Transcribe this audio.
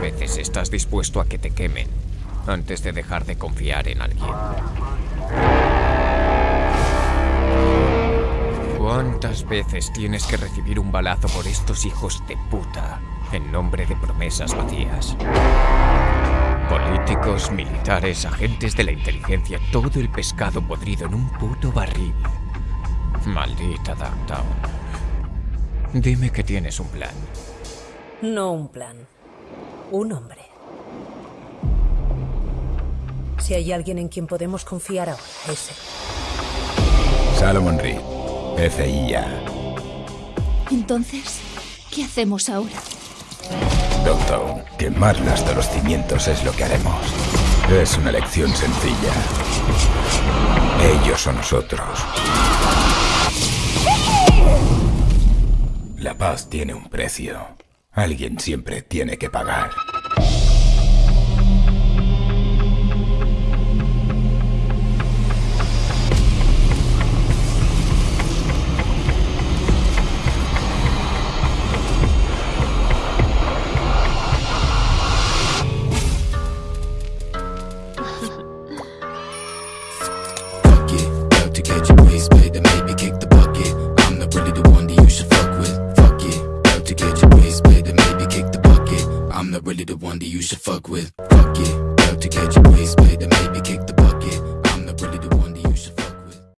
veces estás dispuesto a que te quemen antes de dejar de confiar en alguien? ¿Cuántas veces tienes que recibir un balazo por estos hijos de puta en nombre de promesas vacías? Políticos, militares, agentes de la inteligencia, todo el pescado podrido en un puto barril. Maldita Downtown. Dime que tienes un plan. No un plan. Un hombre. Si hay alguien en quien podemos confiar ahora, es él. Salomon Reed, CIA. Entonces, ¿qué hacemos ahora? Doctor, quemarla hasta los cimientos es lo que haremos. Es una lección sencilla. Ellos o nosotros. La paz tiene un precio. Alguien siempre tiene que pagar. not really the one that you should fuck with. Fuck it.